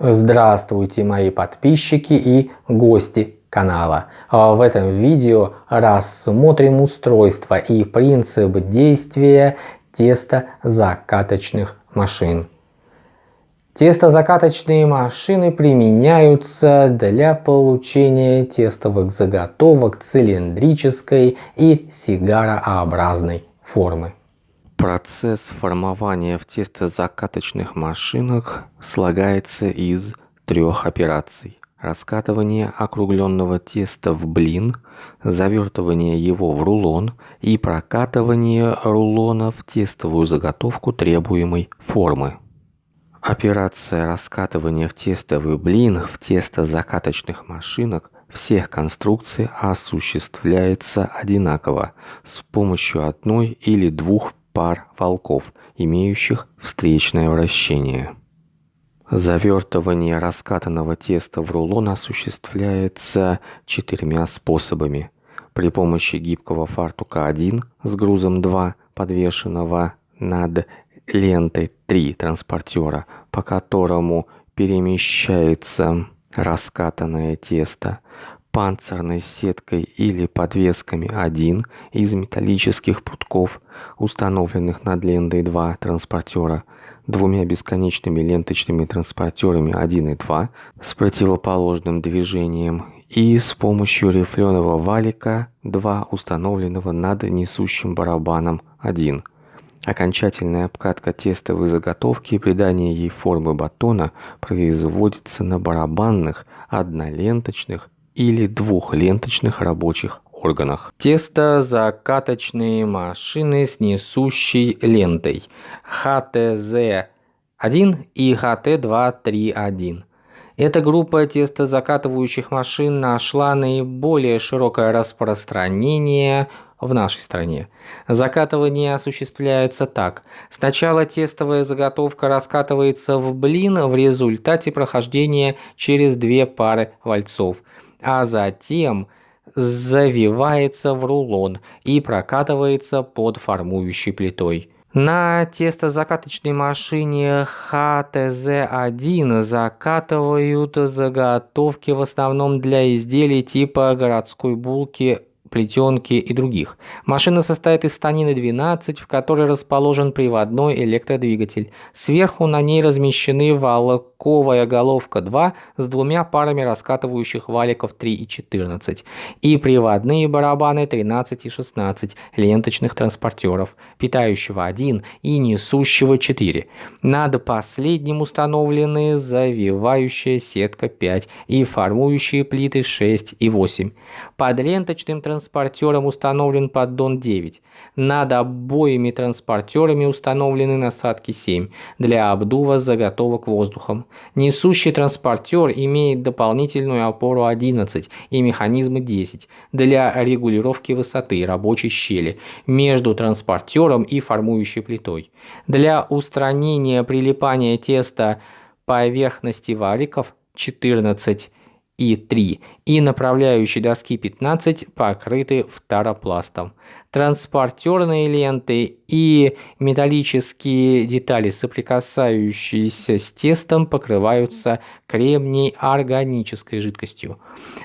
Здравствуйте мои подписчики и гости канала. А в этом видео рассмотрим устройство и принцип действия тестозакаточных машин. Тестозакаточные машины применяются для получения тестовых заготовок цилиндрической и сигарообразной формы. Процесс формования в тестозакаточных машинах слагается из трех операций. Раскатывание округленного теста в блин, завертывание его в рулон и прокатывание рулона в тестовую заготовку требуемой формы. Операция раскатывания в тестовый блин в тестозакаточных машинах всех конструкций осуществляется одинаково с помощью одной или двух пар волков, имеющих встречное вращение. Завертывание раскатанного теста в рулон осуществляется четырьмя способами. При помощи гибкого фартука 1 с грузом 2, подвешенного над лентой 3 транспортера, по которому перемещается раскатанное тесто, панцирной сеткой или подвесками 1 из металлических путков, установленных над лентой 2 транспортера, двумя бесконечными ленточными транспортерами 1 и 2 с противоположным движением и с помощью рифленого валика 2 установленного над несущим барабаном 1. Окончательная обкатка тестовой заготовки и придание ей формы батона производится на барабанных, одноленточных или двухленточных рабочих органах. Тестозакаточные машины с несущей лентой HTZ1 и HT231. Эта группа тестозакатывающих машин нашла наиболее широкое распространение в нашей стране. Закатывание осуществляется так. Сначала тестовая заготовка раскатывается в блин в результате прохождения через две пары вальцов – а затем завивается в рулон и прокатывается под формующей плитой. На тестозакаточной машине HTZ1 закатывают заготовки в основном для изделий типа городской булки плетенки и других. Машина состоит из станины 12, в которой расположен приводной электродвигатель. Сверху на ней размещены волковая головка 2 с двумя парами раскатывающих валиков 3 и 14 и приводные барабаны 13 и 16 ленточных транспортеров, питающего 1 и несущего 4. Над последним установлены завивающая сетка 5 и формующие плиты 6 и 8. Под ленточным транспортером транспортером установлен поддон 9. Над обоими транспортерами установлены насадки 7 для обдува заготовок воздухом. Несущий транспортер имеет дополнительную опору 11 и механизмы 10 для регулировки высоты рабочей щели между транспортером и формующей плитой. Для устранения прилипания теста поверхности валиков 14 и 3 и направляющие доски 15 покрыты фторопластом. Транспортерные ленты и металлические детали, соприкасающиеся с тестом, покрываются кремний органической жидкостью.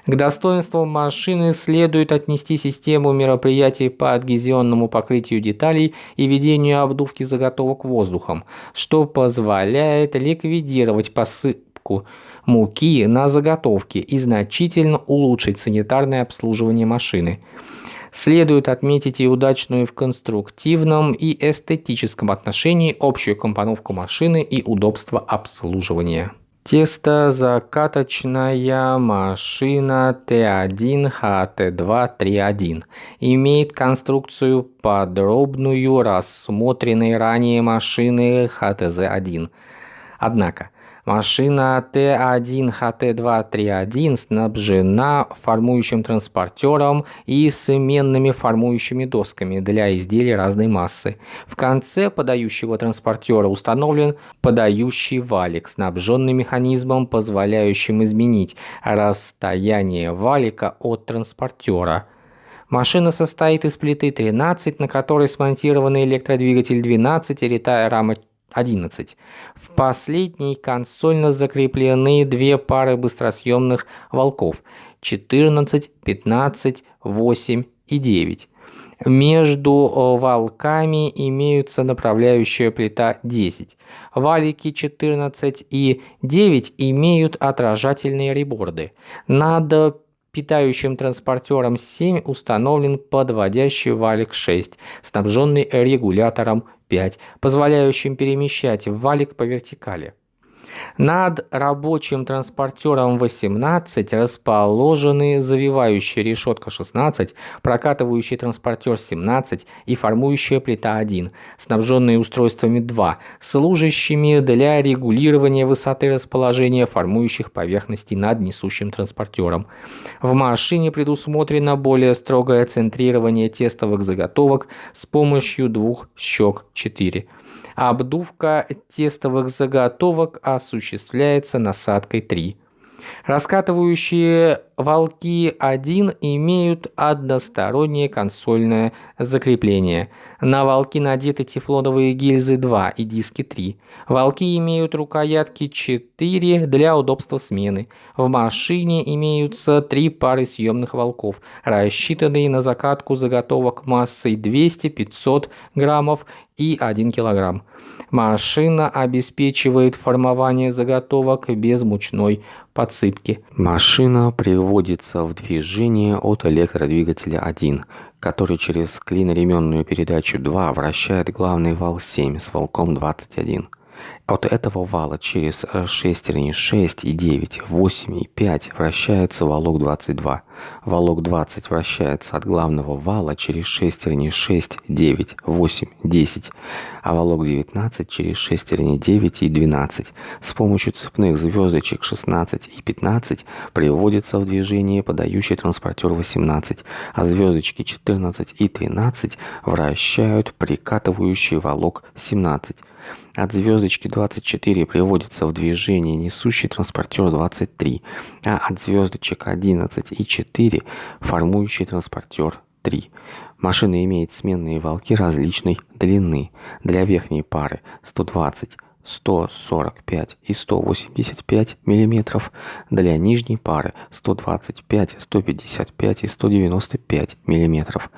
К достоинствам машины следует отнести систему мероприятий по адгезионному покрытию деталей и ведению обдувки заготовок воздухом, что позволяет ликвидировать посыпку муки на заготовке и значительно улучшить санитарное обслуживание машины. Следует отметить и удачную в конструктивном и эстетическом отношении общую компоновку машины и удобство обслуживания. Тестозакаточная машина Т1ХТ231 имеет конструкцию подробную рассмотренной ранее машины ХТЗ-1. Однако, Машина Т1ХТ231 снабжена формующим транспортером и сменными формующими досками для изделий разной массы. В конце подающего транспортера установлен подающий валик, снабженный механизмом, позволяющим изменить расстояние валика от транспортера. Машина состоит из плиты 13, на которой смонтированы электродвигатель 12 и ритая рама 11. В последней консольно закреплены две пары быстросъемных волков 14, 15, 8 и 9. Между э, валками имеются направляющая плита 10. Валики 14 и 9 имеют отражательные реборды. Над питающим транспортером 7 установлен подводящий валик 6, снабженный регулятором 5, позволяющим перемещать валик по вертикали. Над рабочим транспортером 18 расположены завивающая решетка 16, прокатывающий транспортер 17 и формующая плита 1, снабженные устройствами 2, служащими для регулирования высоты расположения формующих поверхностей над несущим транспортером. В машине предусмотрено более строгое центрирование тестовых заготовок с помощью двух щек 4. Обдувка тестовых заготовок осуществляется насадкой 3. Раскатывающие волки 1 имеют одностороннее консольное закрепление. На волки надеты тефлоновые гильзы 2 и диски 3. Волки имеют рукоятки 4 для удобства смены. В машине имеются три пары съемных волков, рассчитанные на закатку заготовок массой 200-500 граммов и 1 килограмм. Машина обеспечивает формование заготовок без мучной подсыпки. Машина приводится в движение от электродвигателя 1, который через клиноременную передачу 2 вращает главный вал 7 с волком 21. От этого вала через шестерни 6 и 9, 8 и 5 вращается валок 22. Валок 20 вращается от главного вала через шестерни 6, 9, 8, 10, а валок 19 через шестерни 9 и 12. С помощью цепных звездочек 16 и 15 приводится в движение подающий транспортер 18, а звездочки 14 и 13 вращают прикатывающий валок 17. От звездочки 24 приводится в движение несущий транспортер 23, а от звездочек 11 и 4 формующий транспортер 3. Машина имеет сменные валки различной длины. Для верхней пары 120, 145 и 185 мм, для нижней пары 125, 155 и 195 мм.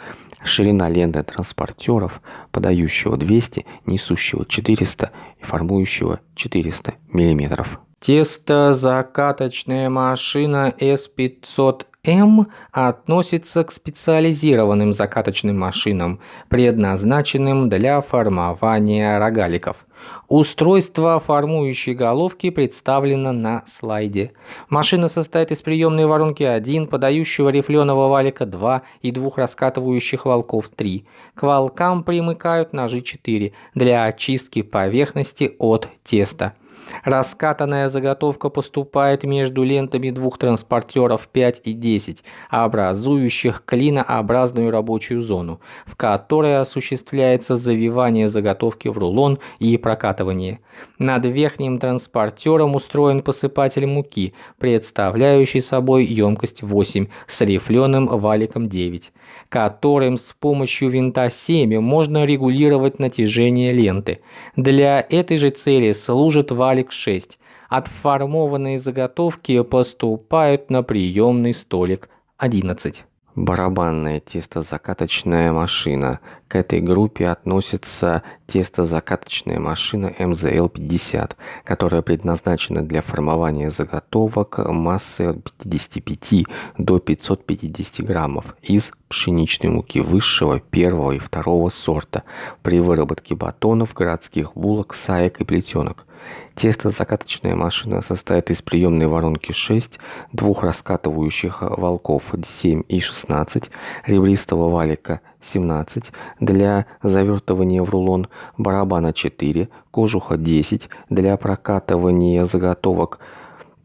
Ширина ленты транспортеров, подающего 200, несущего 400 и формующего 400 мм. Тестозакаточная машина S500M относится к специализированным закаточным машинам, предназначенным для формования рогаликов. Устройство формующей головки представлено на слайде. Машина состоит из приемной воронки 1, подающего рифленого валика 2 и двух раскатывающих волков 3. К волкам примыкают ножи 4 для очистки поверхности от теста. Раскатанная заготовка поступает между лентами двух транспортеров 5 и 10, образующих клинообразную рабочую зону, в которой осуществляется завивание заготовки в рулон и прокатывание. Над верхним транспортером устроен посыпатель муки, представляющий собой емкость 8 с рифленым валиком 9 которым с помощью винта 7 можно регулировать натяжение ленты. Для этой же цели служит валик 6. Отформованные заготовки поступают на приемный столик 11. Барабанная тестозакаточная машина. К этой группе относится тестозакаточная машина МЗЛ-50, которая предназначена для формования заготовок массы от 55 до 550 граммов из пшеничной муки высшего, первого и второго сорта при выработке батонов, городских булок, саек и плетенок. Тесто-закаточная машина состоит из приемной воронки 6, двух раскатывающих волков 7 и 16, ребристого валика 17, для завертывания в рулон барабана 4, кожуха 10, для прокатывания заготовок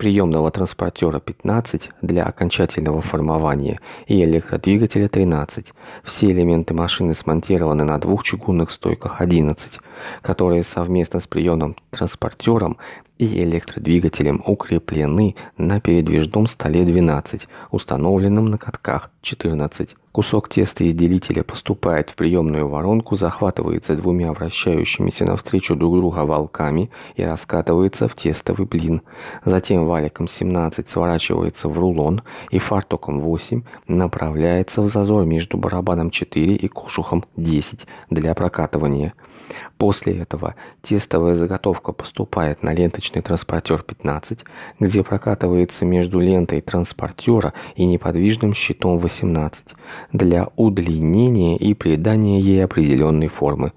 приемного транспортера 15 для окончательного формования и электродвигателя 13. Все элементы машины смонтированы на двух чугунных стойках 11, которые совместно с приемным транспортером и электродвигателем укреплены на передвижном столе 12, установленном на катках 14. Кусок теста из делителя поступает в приемную воронку, захватывается двумя вращающимися навстречу друг друга волками и раскатывается в тестовый блин. Затем валиком 17 сворачивается в рулон и фартуком 8 направляется в зазор между барабаном 4 и кожухом 10 для прокатывания. После этого тестовая заготовка поступает на ленточный транспортер 15, где прокатывается между лентой транспортера и неподвижным щитом 18 для удлинения и придания ей определенной формы.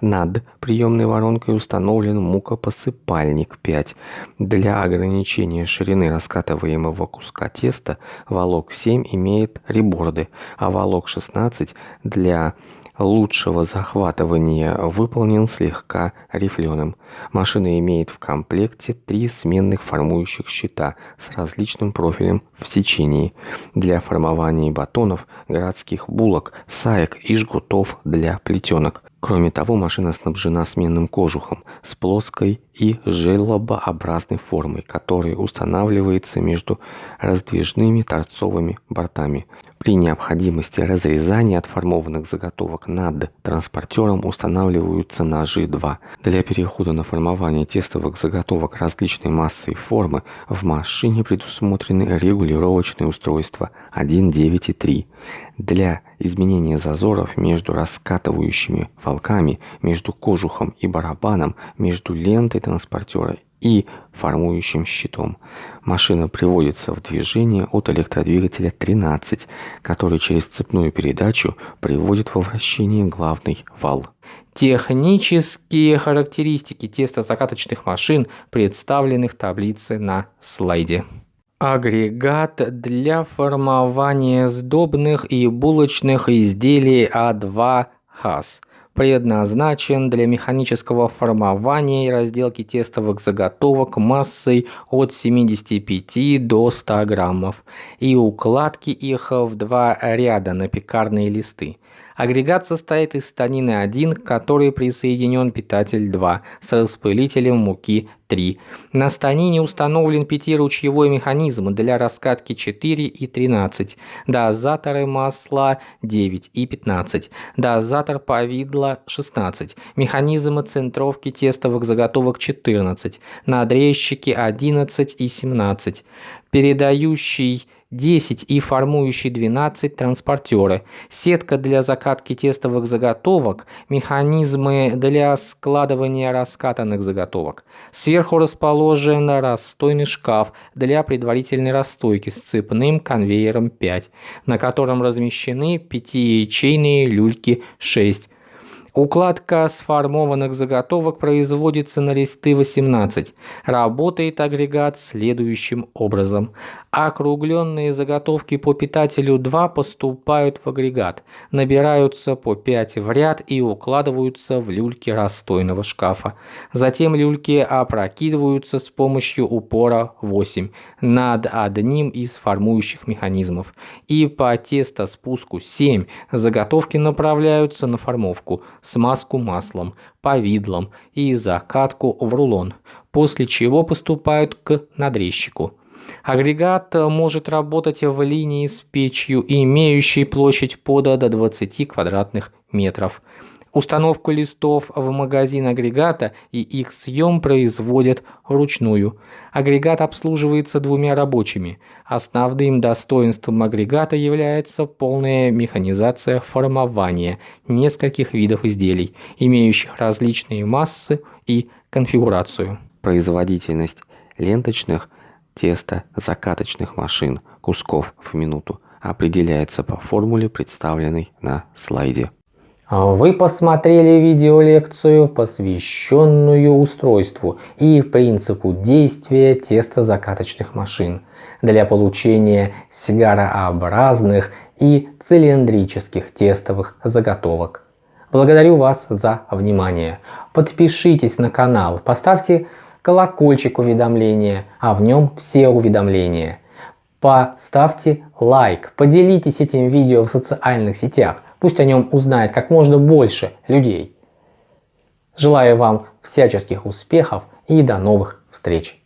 Над приемной воронкой установлен мукопосыпальник 5. Для ограничения ширины раскатываемого куска теста волок 7 имеет реборды, а волок 16 для лучшего захватывания выполнен слегка рифленым. Машина имеет в комплекте три сменных формующих щита с различным профилем в сечении для формования батонов, городских булок, саек и жгутов для плетенок. Кроме того, машина снабжена сменным кожухом с плоской и желобообразной формой, который устанавливается между раздвижными торцовыми бортами. При необходимости разрезания отформованных заготовок над транспортером устанавливаются ножи 2. Для перехода на формование тестовых заготовок различной массы и формы в машине предусмотрены регулировочные устройства 1, 9 и 3. Для изменения зазоров между раскатывающими волками, между кожухом и барабаном, между лентой транспортера и формующим щитом. Машина приводится в движение от электродвигателя 13, который через цепную передачу приводит во вращение главный вал. Технические характеристики тестозакаточных машин представлены в таблице на слайде. Агрегат для формования сдобных и булочных изделий А2 ХАС предназначен для механического формования и разделки тестовых заготовок массой от 75 до 100 граммов и укладки их в два ряда на пекарные листы. Агрегат состоит из станины 1, который присоединен питатель 2 с распылителем муки 3. На станине установлен пятиручьевой механизм для раскатки 4 и 13, дозаторы масла 9 и 15, дозатор повидла 16, механизм центровки тестовых заготовок 14, надрезчики 11 и 17, передающий 10 и формующий 12 транспортеры, сетка для закатки тестовых заготовок, механизмы для складывания раскатанных заготовок. Сверху расположен расстойный шкаф для предварительной расстойки с цепным конвейером 5, на котором размещены пятиячейные люльки 6 Укладка сформованных заготовок производится на листы 18. Работает агрегат следующим образом. Округленные заготовки по питателю 2 поступают в агрегат, набираются по 5 в ряд и укладываются в люльки расстойного шкафа. Затем люльки опрокидываются с помощью упора 8 над одним из формующих механизмов. И по тестоспуску 7 заготовки направляются на формовку, смазку маслом, повидлом и закатку в рулон, после чего поступают к надрезчику. Агрегат может работать в линии с печью, имеющей площадь пода до 20 квадратных метров. Установку листов в магазин агрегата и их съем производят вручную. Агрегат обслуживается двумя рабочими. Основным достоинством агрегата является полная механизация формования нескольких видов изделий, имеющих различные массы и конфигурацию. Производительность ленточных – Тесто закаточных машин кусков в минуту определяется по формуле, представленной на слайде. Вы посмотрели видеолекцию, посвященную устройству и принципу действия тестозакаточных машин для получения сигарообразных и цилиндрических тестовых заготовок. Благодарю вас за внимание. Подпишитесь на канал, поставьте колокольчик уведомления, а в нем все уведомления. Поставьте лайк, поделитесь этим видео в социальных сетях, пусть о нем узнает как можно больше людей. Желаю вам всяческих успехов и до новых встречи!